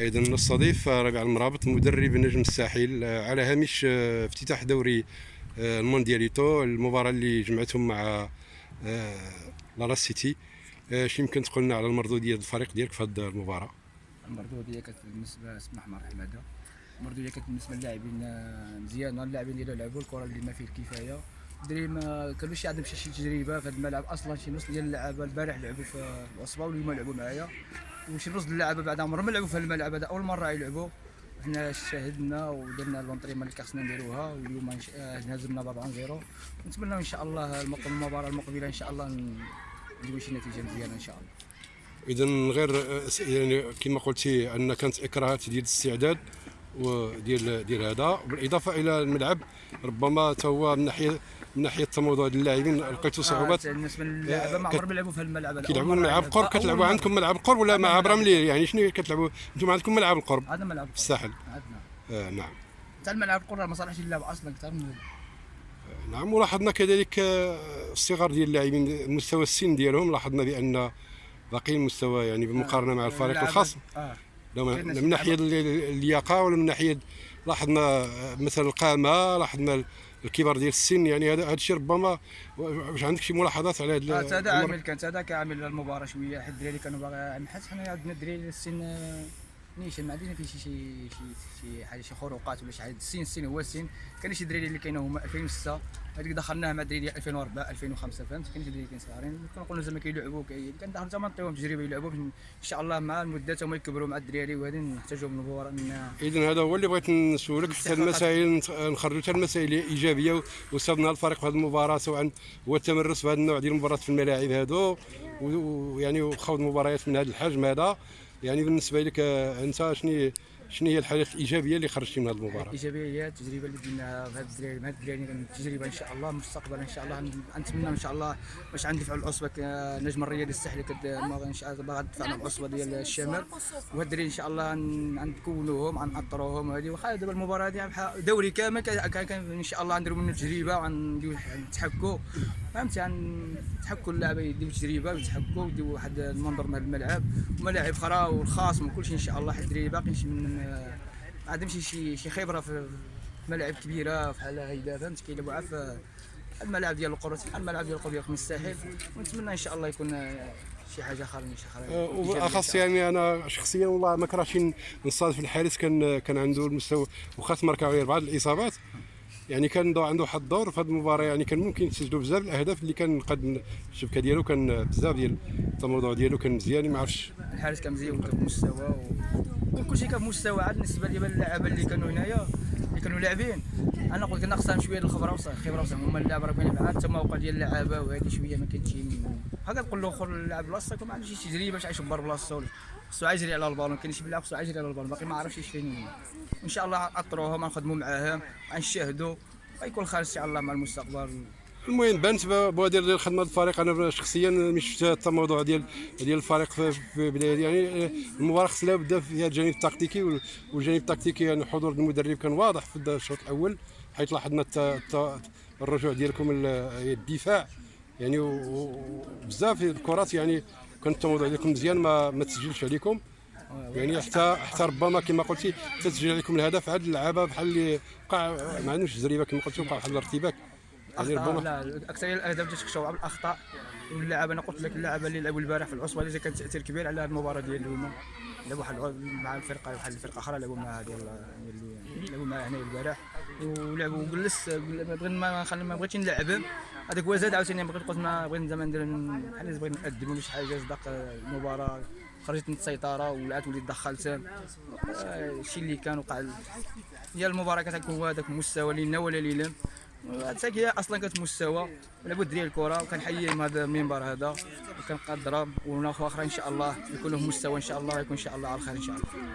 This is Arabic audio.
أيضا نستضيف ربيع المرابط مدرب نجم الساحل آه، على هامش آه، افتتاح دوري آه، الموندياليتو المباراة اللي جمعتهم مع لالا سيتي. اش يمكن تقول لنا على المردودية الفريق ديالك في هذه المباراة؟ المردودية كانت بالنسبة اسمح مع حماده المردودية كانت بالنسبة للاعبين مزيانه اللاعبين اللي لعبوا الكرة اللي ما فيه الكفاية. الدراري ما كانوش عندهم شي تجربة في هذا الملعب. أصلا شي نص ديال اللعابة البارح لعبوا في العصبه واليوم لعبوا معايا. وشي نص اللعابه بعد عمرهم ما لعبوا في الملعب هذا أول مرة يلعبوا. حنا شاهدنا ودرنا لونطريمون اللي خصنا نديروها واليوم هزمنا ب 4 0 نتمنى إن شاء الله المباراة المقبلة إن شاء الله نديروا شي نتيجة مزيانة إن شاء الله. اذا غير يعني كما قلتي أن كانت إكراهات ديال الاستعداد. وديال ديال هذا. بالإضافة إلى الملعب ربما حتى هو من ناحيه من ناحية ديال اللاعبين لقيتوا صعوبات. آه بالنسبة للاعبين ما عمرهم يلعبوا في الملعب كيلعبوا ملعب قرب كتلعبوا عندكم ملعب قرب ولا مع برملي يعني شنو كتلعبوا؟ أنتم عندكم ملعب القرب هذا ملعب في الساحل عندنا. آه نعم. حتى الملعب القرب ما صالحش اللعب أصلا أكثر من نعم. ولاحظنا كذلك الصغر ديال اللاعبين مستوى السن ديالهم لاحظنا بأن باقي المستوى يعني بالمقارنه مع الفريق الخاص. آه. من ناحية اللياقه ولا من ناحية لاحظنا مثلا القامة لاحظنا الكبار ديال السن يعني هذا الشيء ربما واش عندك شي ملاحظات على هذا هذا عامل كان هذا كعامل المباراه شوية حد الدراري كانوا باغي حيت حنا عندنا الدراري السن نيشان ما عندنا فيه شي شي شي حاجة شي خروقات ولا شي حاجة. السن السن هو السن. كاين شي دراري اللي كاينين هما 2006 هذيك دخلناها مع الدراري 2004 2005 فهمت؟ كاين شي دراري كاين صغارين كنقولوا زعما كيلعبوا كندخلوا زعما نعطيوهم تجربة يلعبوا إن شاء الله مع المدة هما يكبروا مع الدراري وهذه نحتاجوا من المباراه اذا هذا هو اللي بغيت نسولك حتى المسائل. نخرجوا حتى المسائل ايجابيه وصلنا الفريق في هذه المباراة سواء هو التمرس في هذا النوع ديال المباريات في الملاعب هذو ويعني وخوض مباريات من هذا الحجم هذا. يعني بالنسبة لك أنت شنو شنو هي الحاجات الإيجابية اللي خرجتي من هذه المباراة؟ الإيجابية هي التجربة اللي درناها هذا الدراري مع الدراري التجربة إن شاء الله مستقبلا إن شاء الله نتمنى إن شاء الله باش عندي العصبة نجم الرياضي الساحلي إن شاء الله باغا ندفع العصبة ديال الشمال. وهاد الدراري إن شاء الله نكونوهم ناطروهم هذه واخا دابا المباراة هذه دوري كامل كان إن شاء الله نديروا منه تجربة ونديروا نتحكوا فهمتي نتحكوا اللعبة يديروا تجربة ويتحكوا ويديروا واحد المنظر من الملعب وملاعب أخرى والخاص وكل شيء إن شاء الله حد الدراري باقي من ما عندهمش شي شي خبرة في ملاعب كبيرة بحال هيدا فهمت كيلعبوا في الملاعب ديال القرى بحال الملاعب ديال القرى من الساحل ونتمنى إن شاء الله يكون شي حاجة أخرى شي حاجة والاخص يعني أنا شخصيا والله ما كرهتش نصادف الحارس كان كان عنده المستوى وخاص غير بعض الإصابات. يعني كان عنده واحد الدور في هذه المباراة يعني كان ممكن يسجلوا بزاف الأهداف اللي كان قد الشبكة ديالو كان بزاف ديال الموضوع ديالو كان مزيان ما عرفتش الحارس كان مزيان وكان بمستوى و... كلشي كان بمستوى عاد بالنسبة لي اللعابه اللي كانوا هنايا اللي كانوا لاعبين. أنا قلت ناقصهم شوية الخبرة وصافي الخبره وصافي هما اللاعب راه كاين معاه التموقع ديال اللعابة وهذه شوية ما كاينش هكا نقول له اخر اللاعب بلاصتك ما عندوش تجربة باش عايش بار بلاصتو. خصو يجري على البالون كاين شي بلاعب خصو يجري على البالون باقي ما عرفش إيش فين ان شاء الله اطروهم نخدموا معاهم غنشاهدوا غيكون خير إن شاء الله مع المستقبل. المهم بانت بوادر ديال خدمة الفريق. أنا شخصيا مش شفت حتى الموضوع ديال ديال الفريق في بدايه يعني المباراة خصها بدا فيها الجانب التكتيكي والجانب التكتيكي. يعني حضور المدرب كان واضح في الشوط الأول حيث لاحظنا الرجوع ديالكم الدفاع. يعني بزاف الكرات يعني كان التموضع ديالكم مزيان ما ما تسجلش عليكم. يعني حتى حتى ربما كما قلتي تسجل عليكم الهدف عاد اللعابة بحال اللي وقع ما عندهمش تجربة كما قلتي وقع واحد الارتباك. ربما لا أكثر الاهداف تتكشوا بالاخطاء واللعابه أنا قلت لك اللعابه اللي لعبوا البارح في العصبة اللي كان تأثير كبير على المباراة ديال اليوم. لعبوا واحد مع الفرقة واحد الفرقه أخرى لعبوا معها ديال لعبوا معها هنا البارح. ولعبوا وجلس بغيت ما نخلي ما بغيتش نلعب. هذاك هو زاد عاوتاني بغيت قلت ما بغيت زعما ندير بحال بغيت نقدم ولا شي حاجة صدق المباراة. خرجت من السيطرة ولعت وليت دخلت. الشيء اللي كان وقع هي المباراة كتكون هو هذاك المستوى لينا ولا لينا حتى هي أصلا كانت مستوى. لابد ديال الكرة وكنحييهم هذا المنبر هذا وكنقدرهم وناخذ أخرى إن شاء الله يكون لهم مستوى إن شاء الله يكون إن شاء الله على الخير إن شاء الله.